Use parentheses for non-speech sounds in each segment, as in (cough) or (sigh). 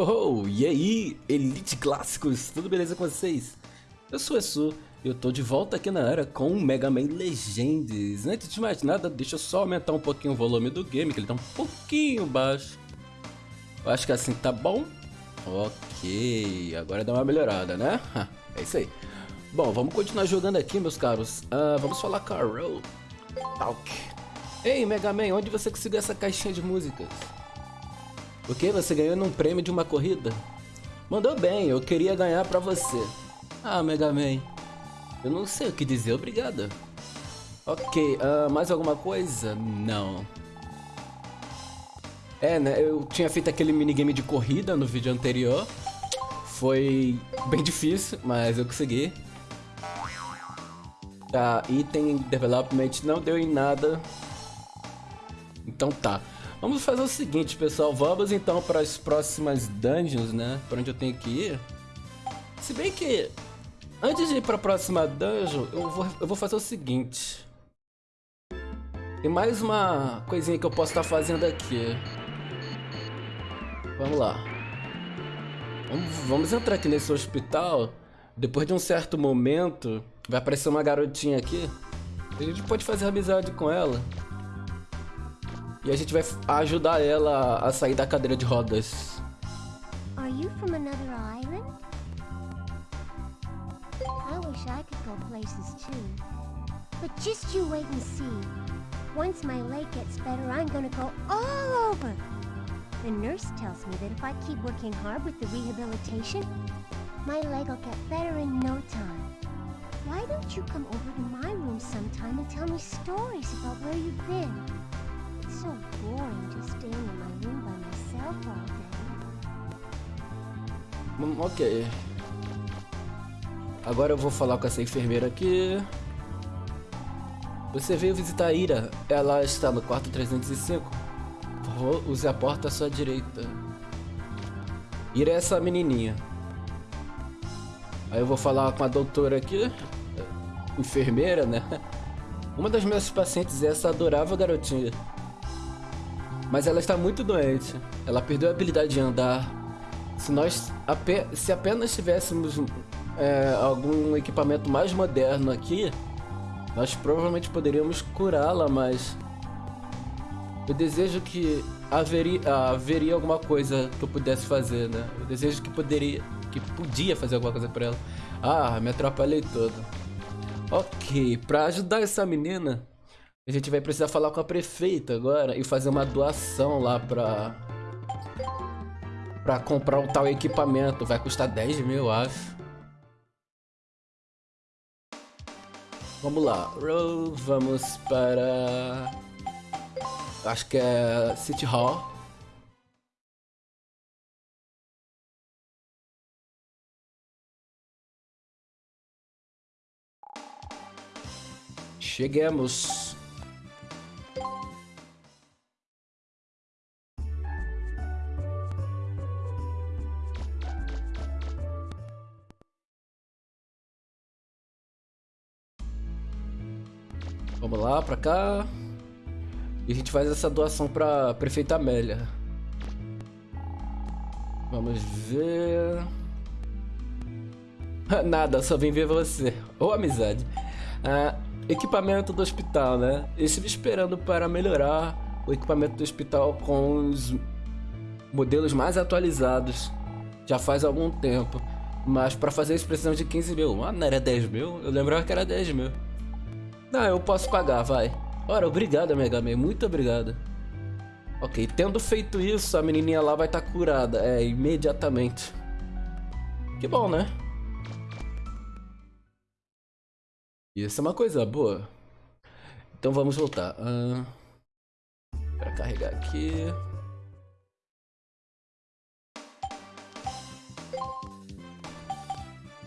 Oh, e aí, Elite Clássicos, tudo beleza com vocês? Eu sou o Esu eu tô de volta aqui na era com o Mega Man Legends. Antes de mais nada, deixa eu só aumentar um pouquinho o volume do game, que ele tá um pouquinho baixo. Eu acho que assim tá bom. Ok, agora dá uma melhorada, né? É isso aí. Bom, vamos continuar jogando aqui, meus caros. Uh, vamos falar com a Talk. Ei, Mega Man, onde você conseguiu essa caixinha de músicas? O que? Você ganhou num prêmio de uma corrida? Mandou bem, eu queria ganhar pra você. Ah, Mega Man. Eu não sei o que dizer, obrigado. Ok, uh, mais alguma coisa? Não. É, né, eu tinha feito aquele minigame de corrida no vídeo anterior. Foi bem difícil, mas eu consegui. Tá, item development não deu em nada. Então tá. Vamos fazer o seguinte, pessoal. Vamos então para as próximas dungeons, né? Para onde eu tenho que ir. Se bem que, antes de ir para a próxima dungeon, eu vou, eu vou fazer o seguinte. Tem mais uma coisinha que eu posso estar tá fazendo aqui. Vamos lá. Vamos, vamos entrar aqui nesse hospital. Depois de um certo momento, vai aparecer uma garotinha aqui. A gente pode fazer amizade com ela. E a gente vai ajudar ela a sair da cadeira de rodas. Are you from another island? I wish I could go places too. But just you wait and see. Once my leg gets better, I'm gonna go all over. The nurse tells me that if I keep working hard with the rehabilitation, my leg will get better in no time. Why don't you come over to my room sometime and tell me stories about where you've been? So boring just staying in my room by myself all day. Hum, ok. Agora eu vou falar com essa enfermeira aqui. Você veio visitar a Ira. Ela está no quarto 305. Por favor, use a porta à sua direita. Ira é essa menininha. Aí eu vou falar com a doutora aqui. Enfermeira, né? Uma das minhas pacientes é essa adorável garotinha. Mas ela está muito doente. Ela perdeu a habilidade de andar. Se nós se apenas tivéssemos é, algum equipamento mais moderno aqui, nós provavelmente poderíamos curá-la, mas eu desejo que haveria, haveria alguma coisa que eu pudesse fazer, né? Eu desejo que poderia, que podia fazer alguma coisa para ela. Ah, me atrapalhei todo. Ok, para ajudar essa menina, a gente vai precisar falar com a prefeita agora e fazer uma doação lá pra... Pra comprar um tal equipamento. Vai custar 10 mil, acho. Vamos lá. Vamos para... Acho que é City Hall. Chegamos. Lá, pra cá. E a gente faz essa doação pra prefeita Amélia. Vamos ver... (laughs) Nada, só vim ver você. Ou amizade. Ah, equipamento do hospital, né? Eu estive esperando para melhorar o equipamento do hospital com os modelos mais atualizados. Já faz algum tempo. Mas para fazer isso precisamos de 15 mil. Ah, não era 10 mil? Eu lembrava que era 10 mil. Não, eu posso pagar, vai. Ora, obrigado, Mega Man. Muito obrigado. Ok, tendo feito isso, a menininha lá vai estar tá curada. É, imediatamente. Que bom, né? Isso é uma coisa boa. Então vamos voltar. Uh, para carregar aqui.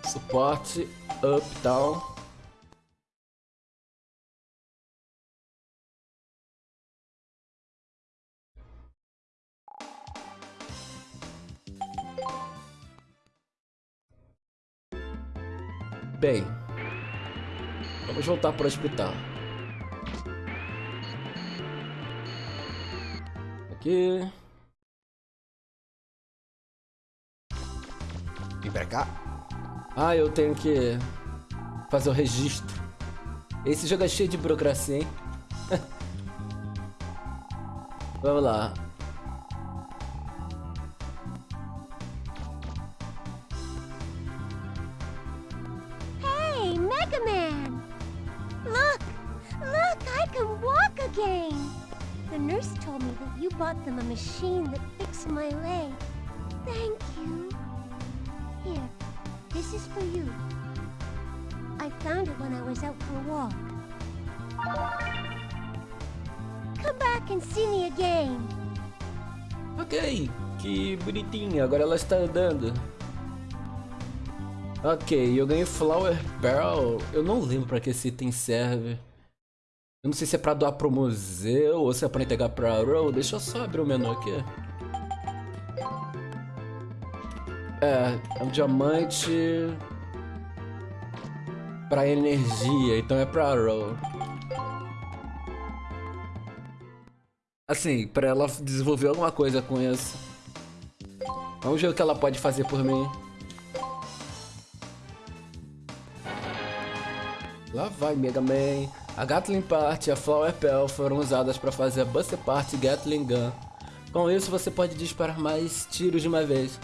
Suporte, up, down. Bem, vamos voltar para o hospital. Aqui. Vem pra cá. Ah, eu tenho que fazer o registro. Esse jogo é cheio de burocracia, hein? (laughs) Vamos lá. Nurse told me that you bought them a machine that fixed my leg. Thank you. Here, this is for you. I found it when I was out for a walk. Come back and see me again. Ok, que bonitinha, agora ela está andando. Ok, eu ganhei Flower Pearl. Eu não lembro pra que esse item serve. Eu não sei se é pra doar pro museu ou se é pra entregar pra Row. Deixa eu só abrir o menu aqui. É, é um diamante pra energia, então é pra Row. Assim, pra ela desenvolver alguma coisa com isso. Vamos ver o que ela pode fazer por mim. Lá vai Mega Man. A Gatling Part e a Flower Pearl foram usadas para fazer a Buster Part Gatling Gun. Com isso você pode disparar mais tiros de uma vez.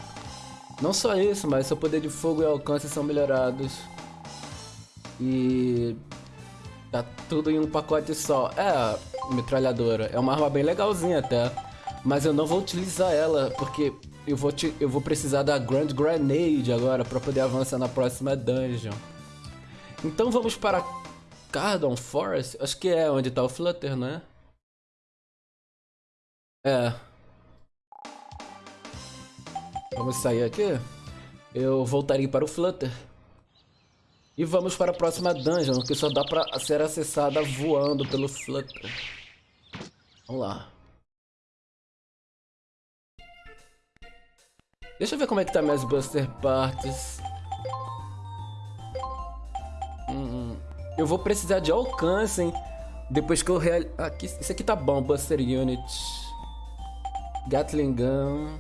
Não só isso, mas seu poder de fogo e alcance são melhorados. E... Tá tudo em um pacote só. É, metralhadora. É uma arma bem legalzinha até. Mas eu não vou utilizar ela, porque eu vou, te, eu vou precisar da Grand Grenade agora para poder avançar na próxima dungeon. Então vamos para Cardon Forest? Acho que é onde tá o Flutter, né? É. Vamos sair aqui. Eu voltarei para o Flutter. E vamos para a próxima dungeon, que só dá para ser acessada voando pelo Flutter. Vamos lá. Deixa eu ver como é que tá minhas Buster Parts. Eu vou precisar de alcance, hein? Depois que eu real... Aqui, isso aqui tá bom, Buster Unit. Gatling Gun.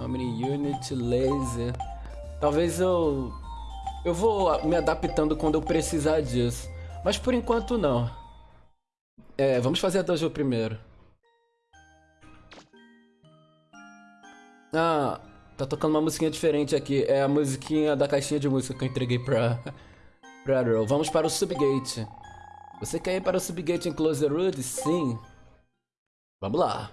Omni Unit, Laser. Talvez eu... Eu vou me adaptando quando eu precisar disso. Mas por enquanto não. É, vamos fazer a dungeon primeiro. Ah, tá tocando uma musiquinha diferente aqui. É a musiquinha da caixinha de música que eu entreguei pra... Brother, vamos para o Subgate. Você quer ir para o Subgate em Closer Road? Sim. Vamos lá.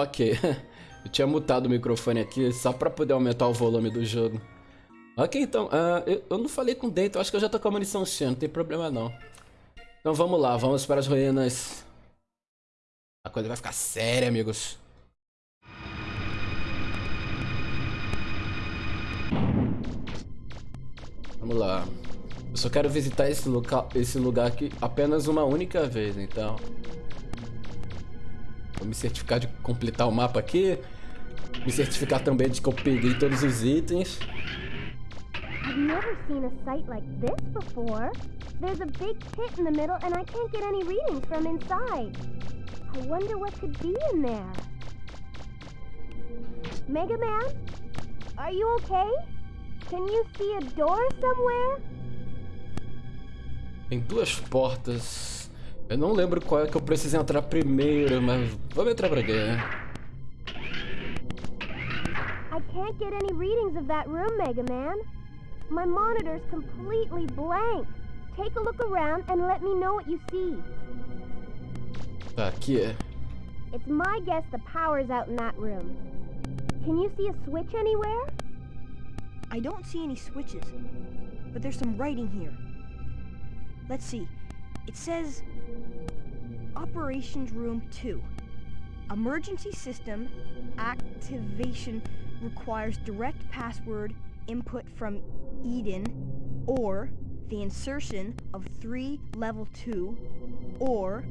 Ok, (laughs) eu tinha mutado o microfone aqui só pra poder aumentar o volume do jogo. Ok, então, uh, eu, eu, não falei com dentro, acho que eu já tô com a munição cheia, não tem problema não. Então vamos lá, vamos para as ruínas. A coisa vai ficar séria, amigos. Vamos lá. Eu só quero visitar esse, local, esse lugar aqui apenas uma única vez, então... Vou me certificar de completar o mapa aqui. Me certificar também de que eu peguei todos os itens. I've never seen a site like this before. There's a big pit in the middle and I can't get any readings from inside. I wonder what could be in there. Mega Man? Are you okay? Can you see a door somewhere? Tem duas portas. Eu não lembro qual é que eu preciso entrar primeiro, mas vamos entrar pra quê? I can't get any readings of that room, Mega Man. My monitor's completely blank. Take a look around and let me know what you see. Tá, aqui é. It's my guess the power's out in that room. Can you see a switch anywhere? I don't see any switches, but there's some writing here. Let's see. It says Operations Room 2. Emergency system activation requires direct password input from Eden or the insertion of three level 2 or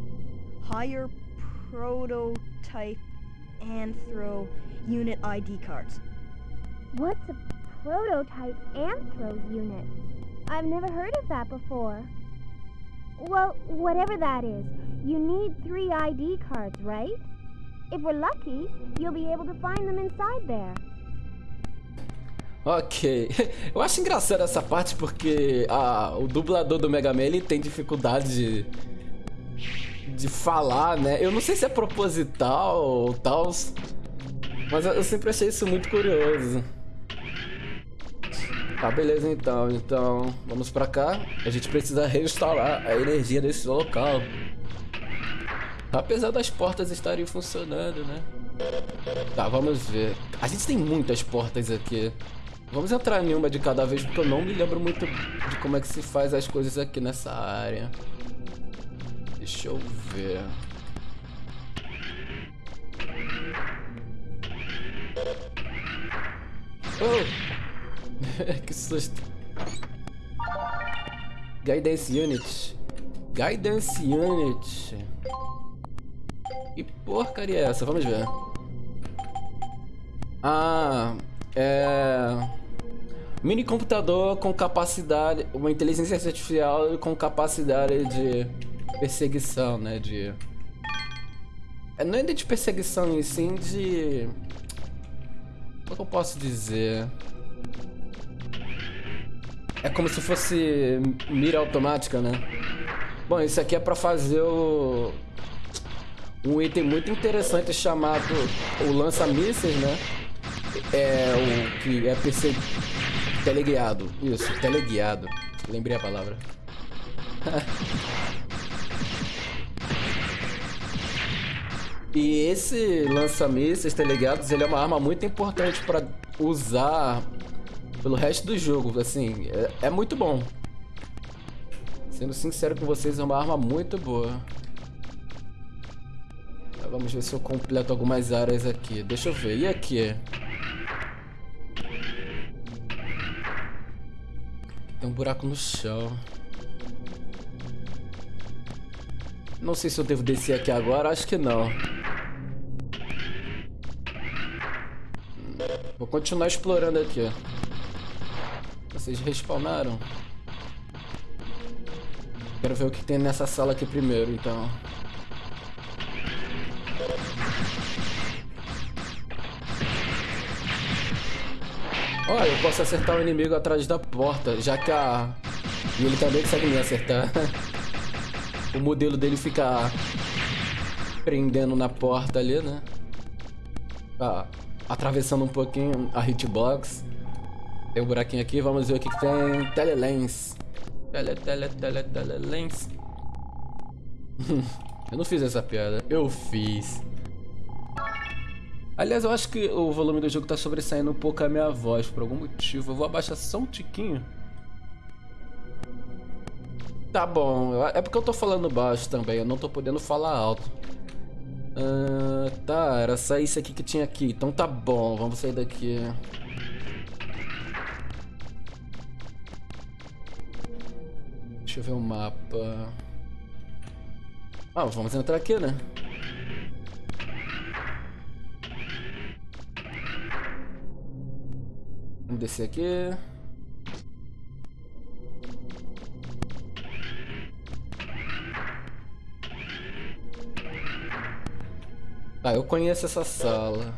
higher prototype anthro unit ID cards. What's a prototype anthro unit? I've never heard of that before. Well, whatever that is, you need three ID cards, right? If we're lucky, you'll be able to find them inside there. Ok, (laughs) eu acho engraçado essa parte porque ah, o dublador do Mega Man ele tem dificuldade de, de falar, né? Eu não sei se é proposital ou tal, mas eu sempre achei isso muito curioso. Tá, beleza então. Então, vamos pra cá. A gente precisa reinstalar a energia desse local. Apesar das portas estarem funcionando, né? Tá, vamos ver. A gente tem muitas portas aqui. Vamos entrar em uma de cada vez, porque eu não me lembro muito de como é que se faz as coisas aqui nessa área. Deixa eu ver. Oh! (laughs) que susto. Guidance Unit. Guidance Unit. Que porcaria é essa? Vamos ver. Ah, é... Mini computador com capacidade... Uma inteligência artificial com capacidade de perseguição, né? De... É, não é de perseguição em sim, de... Como é que eu posso dizer? É como se fosse mira automática, né? Bom, isso aqui é pra fazer o... Um item muito interessante chamado o lança-mísseis, né? É o que é PC teleguiado. Isso, teleguiado. Lembrei a palavra. (laughs) e esse lança-mísseis teleguiados, ele é uma arma muito importante para usar pelo resto do jogo. Assim, é, é muito bom. Sendo sincero com vocês, é uma arma muito boa. Vamos ver se eu completo algumas áreas aqui. Deixa eu ver. E aqui? Tem um buraco no chão. Não sei se eu devo descer aqui agora. Acho que não. Vou continuar explorando aqui. Vocês respawnaram? Quero ver o que tem nessa sala aqui primeiro, então. Olha, eu posso acertar o inimigo atrás da porta, já que a... E ele também consegue me acertar. (laughs) o modelo dele fica prendendo na porta ali, né? Ah, atravessando um pouquinho a hitbox. Tem um buraquinho aqui, vamos ver o que, que tem. Telelens. Tele, tele, tele, telelens. (laughs) eu não fiz essa piada, eu fiz. Aliás, eu acho que o volume do jogo tá sobressaindo um pouco a minha voz, por algum motivo. Eu vou abaixar só um tiquinho. Tá bom, é porque eu tô falando baixo também, eu não tô podendo falar alto. Uh, tá, era só isso aqui que tinha aqui, então tá bom, vamos sair daqui. Deixa eu ver o mapa. Ah, vamos entrar aqui, né? Vamos descer aqui. Ah, eu conheço essa sala.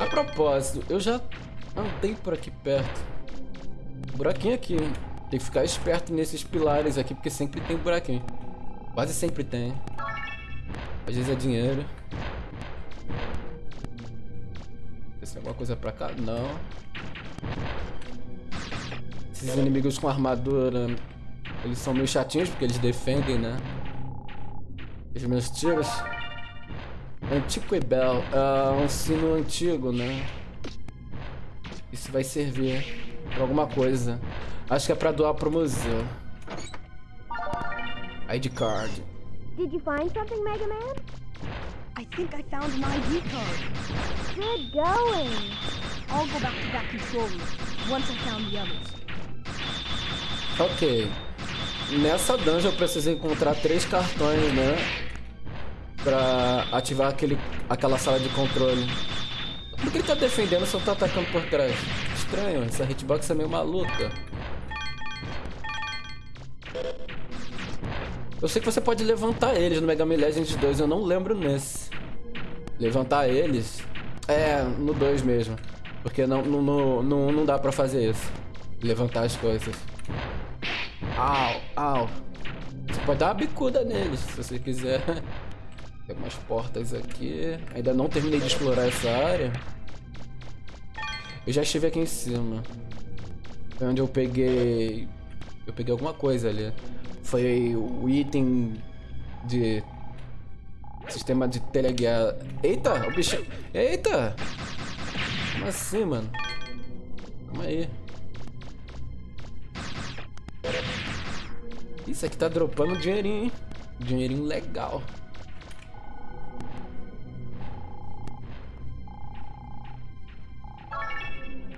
A propósito, eu já andei por aqui perto. Buraquinho aqui. Tem que ficar esperto nesses pilares aqui, porque sempre tem buraquinho. Quase sempre tem. Às vezes é dinheiro. Tem alguma coisa pra cá? Não. Esses inimigos com armadura, eles são meio chatinhos porque eles defendem, né? Os meus tiros. Antiquibel, é um sino antigo, né? Isso vai servir pra alguma coisa. Acho que é pra doar pro museu. ID card. Did you find something, Mega Man? I think I found an ID card. Good going. I'll go back to that control room once I found the others. Ok. Nessa dungeon eu preciso encontrar três cartões, né? Pra ativar aquele, aquela sala de controle. Por que ele tá defendendo se eu tô atacando por trás? Estranho, essa hitbox é meio maluca. Eu sei que você pode levantar eles no Mega Man Legends 2, eu não lembro nesse. Levantar eles? É, no 2 mesmo. Porque não, no, no, não dá pra fazer isso. Levantar as coisas. Au, au. Você pode dar uma bicuda neles, se você quiser. (laughs) Tem umas portas aqui. Ainda não terminei de explorar essa área. Eu já estive aqui em cima. Foi onde eu peguei... Eu peguei alguma coisa ali. Foi o item de... Sistema de teleguiar. Eita, o bicho... Eita! Como assim, mano? Calma aí. Isso aqui tá dropando dinheirinho, hein? Dinheirinho legal.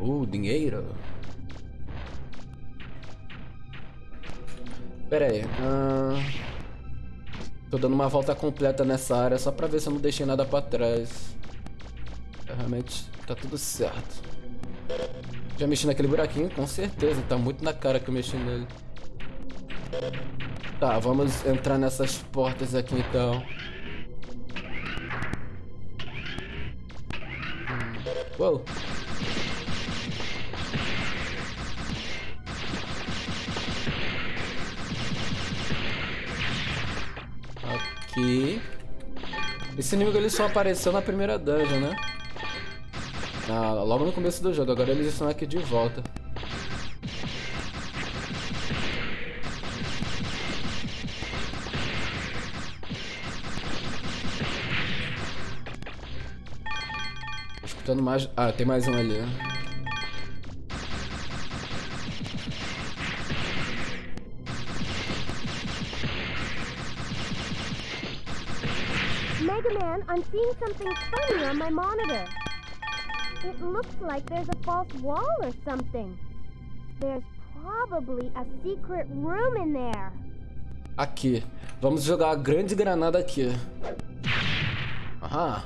Uh, dinheiro. Pera aí. Uh... Tô dando uma volta completa nessa área só pra ver se eu não deixei nada pra trás. Realmente tá tudo certo. Já mexi naquele buraquinho? Com certeza, tá muito na cara que eu mexi nele. Tá, vamos entrar nessas portas aqui então. Hum. Uou. Esse inimigo ele só apareceu na primeira dungeon, né? Logo no começo do jogo. Agora eles estão aqui de volta. Escutando mais... Ah, tem mais um ali. Mega Man, I'm seeing something funny on my monitor. It looks like there's a false wall or something. There's probably a secret room in there. Aqui. Vamos jogar a grande granada aqui. Aham.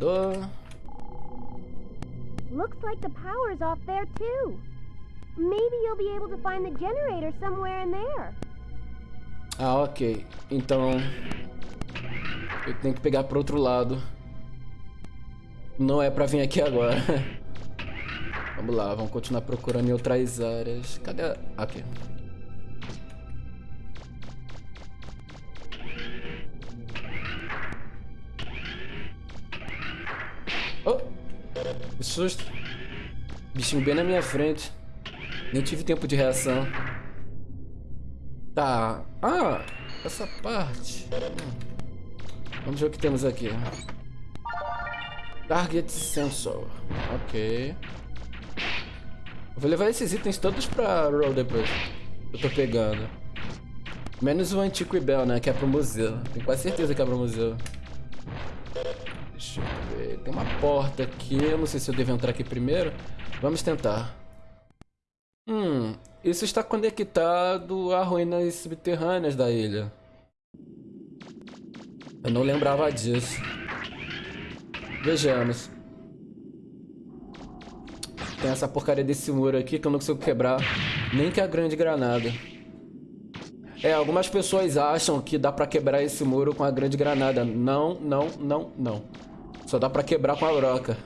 Elevador. Looks like the power's off there too. Maybe you'll be able to find the generator somewhere in there. Ah, ok. Então... Eu tenho que pegar pro outro lado. Não é pra vir aqui agora. (laughs) vamos lá, vamos continuar procurando em outras áreas. Cadê a... Aqui. Oh! Susto. Bichinho bem na minha frente. Nem tive tempo de reação. Tá. Ah, essa parte. Vamos ver o que temos aqui. Target Sensor. Ok. Vou levar esses itens todos pra Roll depois. Eu tô pegando. Menos o Antico Ibel, né? Que é pro museu. Tenho quase certeza que é pro museu. Deixa eu ver. Tem uma porta aqui. Eu não sei se eu devo entrar aqui primeiro. Vamos tentar. Hum, isso está conectado a ruínas subterrâneas da ilha. Eu não lembrava disso. Vejamos. Tem essa porcaria desse muro aqui que eu não consigo quebrar. Nem que a grande granada. É, algumas pessoas acham que dá pra quebrar esse muro com a grande granada. Não, não, não, não. Só dá pra quebrar com a broca.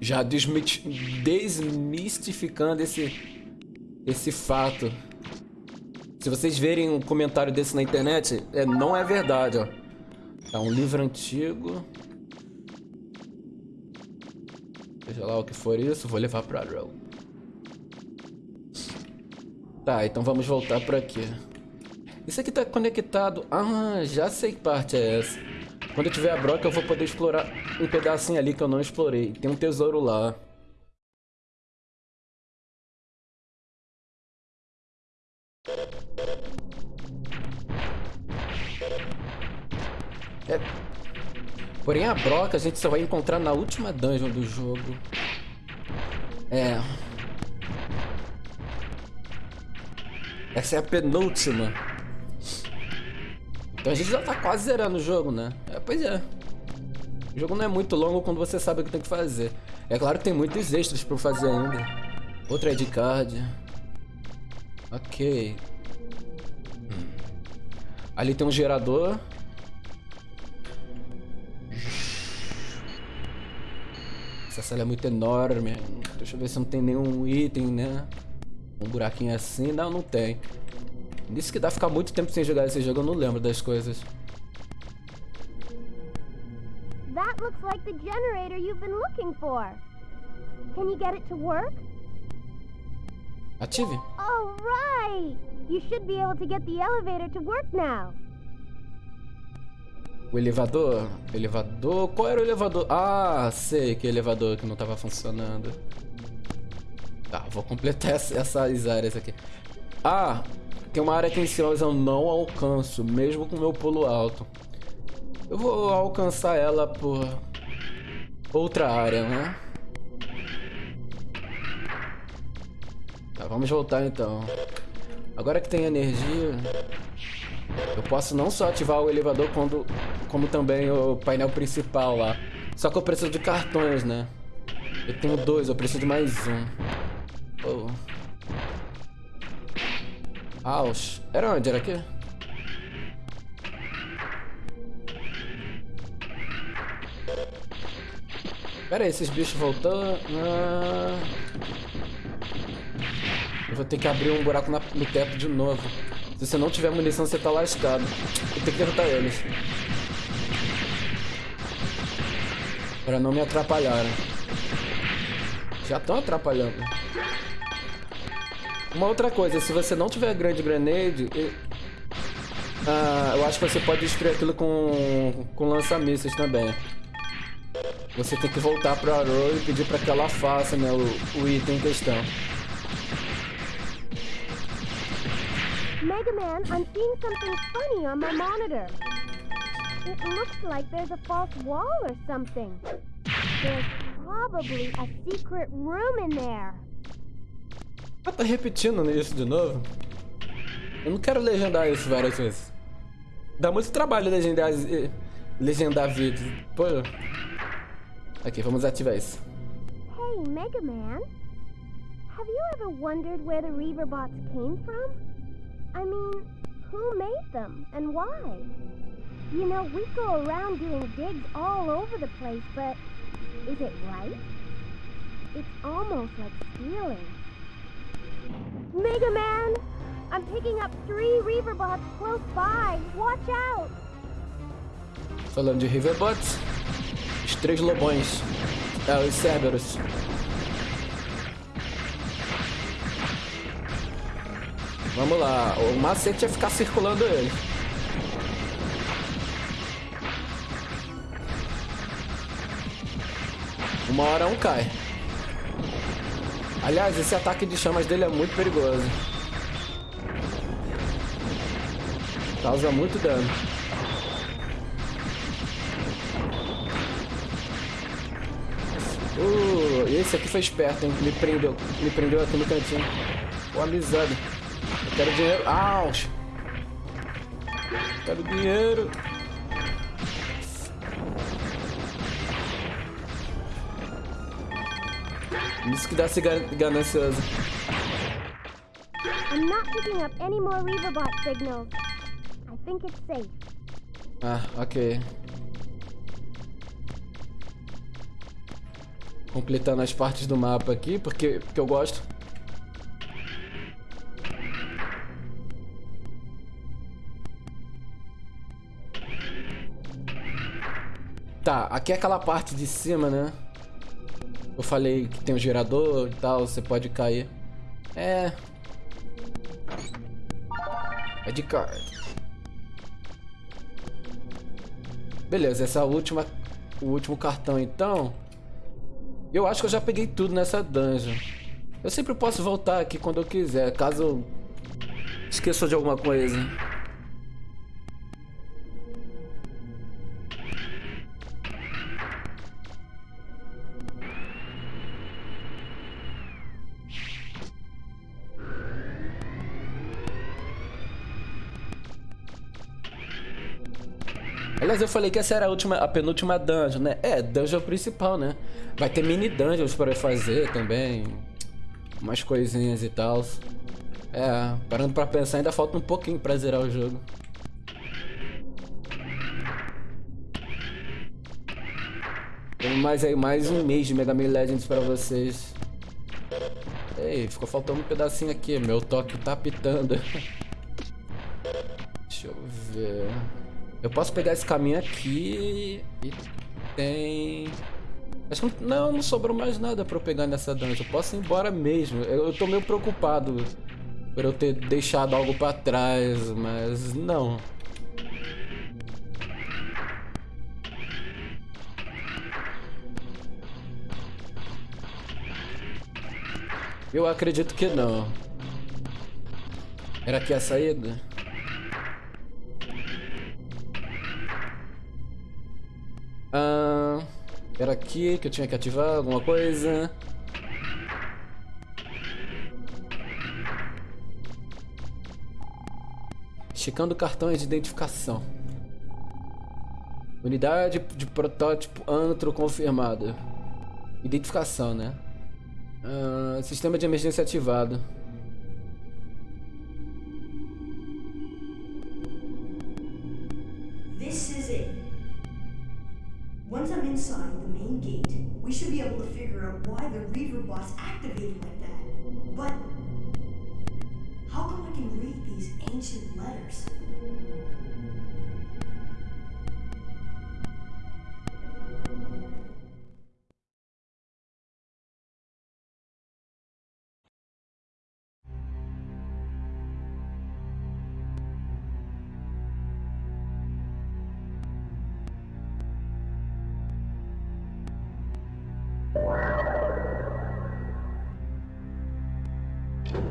Já desmistificando esse, esse fato. Se vocês verem um comentário desse na internet, é, não é verdade, ó. Tá, um livro antigo. Seja lá o que for isso, vou levar pra Row. Tá, então vamos voltar por aqui. Isso aqui tá conectado... Ah, já sei que parte é essa. Quando eu tiver a broca, eu vou poder explorar um pedacinho ali que eu não explorei. Tem um tesouro lá. É... Porém, a broca a gente só vai encontrar na última dungeon do jogo. É... Essa é a penúltima. Então a gente já tá quase zerando o jogo, né? É, pois é. O jogo não é muito longo quando você sabe o que tem que fazer. É claro que tem muitos extras pra fazer ainda. Outra ID card. Ok. Hum. Ali tem um gerador. Essa sala é muito enorme. Deixa eu ver se não tem nenhum item, né? Um buraquinho assim. Não, não tem. Disse que dá ficar muito tempo sem jogar esse jogo, eu não lembro das coisas. That looks like the generator you've been looking for. Can you get it to work? Ative. All right. You should be able to get the elevator to work now. O elevador? Elevador? Qual era o elevador? Ah, sei que elevador que não estava funcionando. Tá, vou completar (laughs) essas áreas aqui. Ah, tem uma área cima eu não alcanço, mesmo com meu pulo alto. Eu vou alcançar ela por outra área, né? Tá, vamos voltar então. Agora que tem energia, eu posso não só ativar o elevador, quando, como também o painel principal lá. Só que eu preciso de cartões, né? Eu tenho dois, eu preciso de mais um. Oh. Aus. Era onde? Era aqui? Pera aí, esses bichos voltando... Ah... Eu vou ter que abrir um buraco na, no teto de novo. Se você não tiver munição, você tá lascado. Eu tenho que derrotar eles. Pra não me atrapalharem. Já estão atrapalhando. Uma outra coisa, se você não tiver grande grenade, ah, eu acho que você pode destruir aquilo com, com lança-mísseis também. Você tem que voltar pra Arrow e pedir pra que ela faça né, o, o item em questão. Mega Man, I'm seeing something funny on my monitor. It looks like there's a false wall or something. There's probably a secret room in there. Ah, tá repetindo isso de novo? Eu não quero legendar isso várias vezes. Dá muito trabalho legendar, legendar vídeos. Pô. Aqui, vamos ativar isso. Hey, Mega Man. Have you ever wondered where the Reaverbots came from? I mean, who made them and why? You know, we go around doing digs all over the place, but is it right? It's almost like stealing. Mega Man! I'm picking up three Reaverbots close by. Watch out! Falando de Riverbots, os três lobões. É, os Cerberus. Vamos lá, o macete é ficar circulando ele. Uma hora um cai. Aliás, esse ataque de chamas dele é muito perigoso. Causa muito dano. Uh, esse aqui foi esperto, hein? Me prendeu. Me prendeu aqui no cantinho. Pô, amizade. Eu quero dinheiro. Aus! Quero dinheiro. Isso que dá se ganancioso. I'm not picking up any more Reaverbot signals. I think it's safe. Ah, ok. Completando as partes do mapa aqui, porque, porque eu gosto. Tá, aqui é aquela parte de cima, né? Eu falei que tem um gerador e tal, você pode cair. É. É de card. Beleza, essa última, o último cartão então. Eu acho que eu já peguei tudo nessa dungeon. Eu sempre posso voltar aqui quando eu quiser, caso esqueça de alguma coisa. Aliás, eu falei que essa era a última, a penúltima dungeon, né? É, dungeon principal, né? Vai ter mini dungeons para fazer também. Umas coisinhas e tal. É, parando pra pensar, ainda falta um pouquinho pra zerar o jogo. Tem mais aí, mais um mês de Mega Man Legends pra vocês. Ei, ficou faltando um pedacinho aqui. Meu toque tá pitando. (laughs) Deixa eu ver... Eu posso pegar esse caminho aqui e tem... Acho que não, não sobrou mais nada pra eu pegar nessa dungeon. Eu posso ir embora mesmo. Eu, eu tô meio preocupado por eu ter deixado algo pra trás, mas não. Eu acredito que não. Era aqui a saída? Ah, era aqui que eu tinha que ativar alguma coisa. Checando cartões de identificação. Unidade de protótipo antro confirmada. Identificação, né? Uh, sistema de emergência ativado.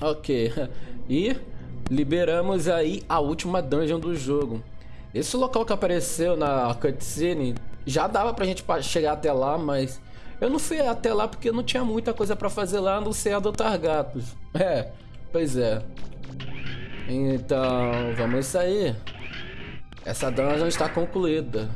Ok. (laughs) E liberamos aí a última dungeon do jogo. Esse local que apareceu na cutscene já dava pra gente chegar até lá, mas eu não fui até lá porque não tinha muita coisa pra fazer lá, a não ser adotar gatos. (laughs) É, pois é. Então, vamos sair. Essa dungeon está concluída.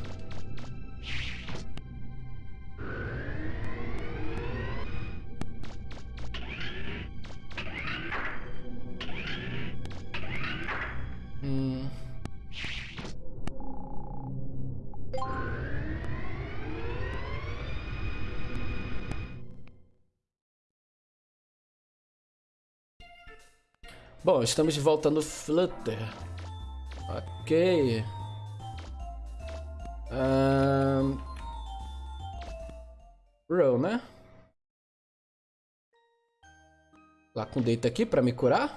Bom, estamos de volta no Flutter. Ok. Um... Row, né? Lá com deita aqui pra me curar.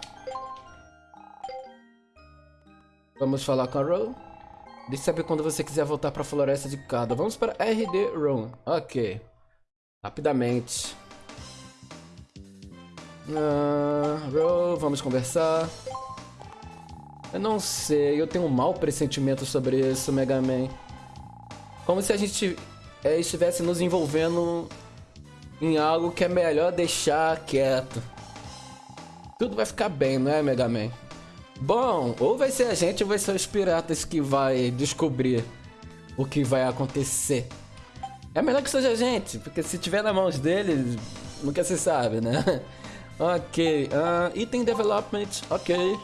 Vamos falar com a Row. Deixe saber quando você quiser voltar pra Floresta de Cada. Vamos para RD Room. Ok. Rapidamente. Ah, bro, vamos conversar. Eu não sei, eu tenho um mau pressentimento sobre isso, Mega Man. Como se a gente é, estivesse nos envolvendo em algo que é melhor deixar quieto. Tudo vai ficar bem, não é, Mega Man? Bom, ou vai ser a gente ou vai ser os piratas que vai descobrir o que vai acontecer. É melhor que seja a gente, porque se tiver nas mãos deles, nunca se sabe, né? (laughs) ok, uh, item development, ok.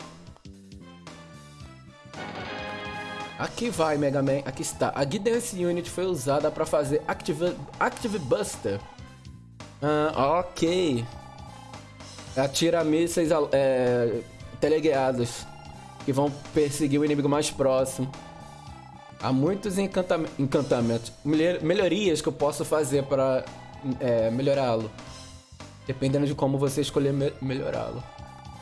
Aqui vai, Mega Man, aqui está. A Guidance Unit foi usada para fazer Active, Active Buster. Uh, ok. Atira mísseis é, teleguiados que vão perseguir o inimigo mais próximo. Há muitos encantam encantamentos, melhorias que eu posso fazer para é, melhorá-lo. Dependendo de como você escolher me melhorá-lo.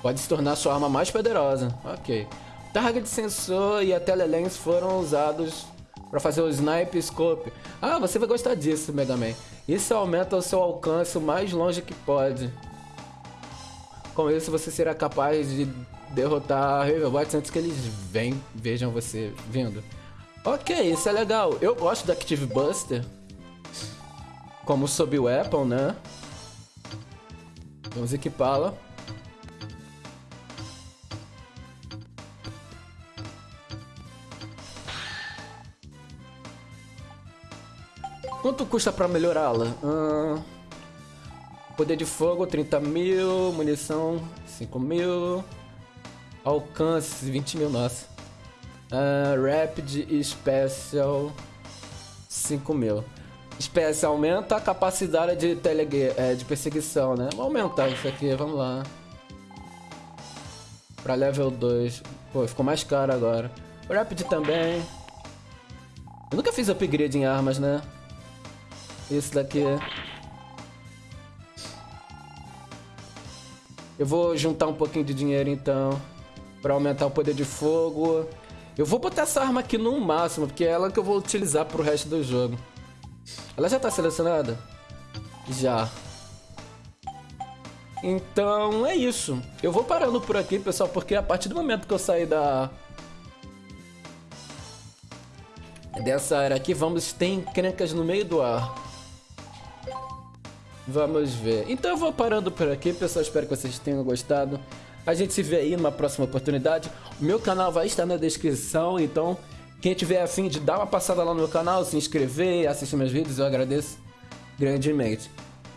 Pode se tornar sua arma mais poderosa. Ok. Target sensor e a telelens foram usados para fazer o snipe scope. Ah, você vai gostar disso, Mega Man. Isso aumenta o seu alcance o mais longe que pode. Com isso você será capaz de derrotar Riverbots antes que eles vem, vejam você vindo. Ok, isso é legal. Eu gosto da Active Buster. Como sob weapon, né? Vamos equipá-la. Quanto custa pra melhorá-la? Uh, poder de fogo, 30 mil. Munição, 5 mil. Alcance, 20 mil, nossa. Uh, Rapid Special, 5 mil. Special aumenta a capacidade de, tele, é, de perseguição, né? Vamos aumentar isso aqui, vamos lá. Pra level 2. Pô, ficou mais caro agora. Rapid também. Eu nunca fiz upgrade em armas, né? Esse daqui. Eu vou juntar um pouquinho de dinheiro então. Pra aumentar o poder de fogo. Eu vou botar essa arma aqui no máximo, porque é ela que eu vou utilizar pro resto do jogo. Ela já tá selecionada? Já. Então é isso. Eu vou parando por aqui, pessoal, porque a partir do momento que eu sair da... Dessa área aqui, vamos ter encrencas no meio do ar. Vamos ver. Então eu vou parando por aqui, pessoal. Espero que vocês tenham gostado. A gente se vê aí numa próxima oportunidade. O meu canal vai estar na descrição, então quem tiver afim de dar uma passada lá no meu canal, se inscrever, assistir meus vídeos, eu agradeço grandemente.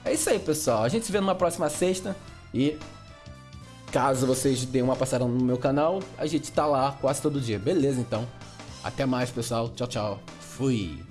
É isso aí, pessoal. A gente se vê numa próxima sexta e caso vocês deem uma passada no meu canal, a gente tá lá quase todo dia. Beleza, então. Até mais, pessoal. Tchau, tchau. Fui.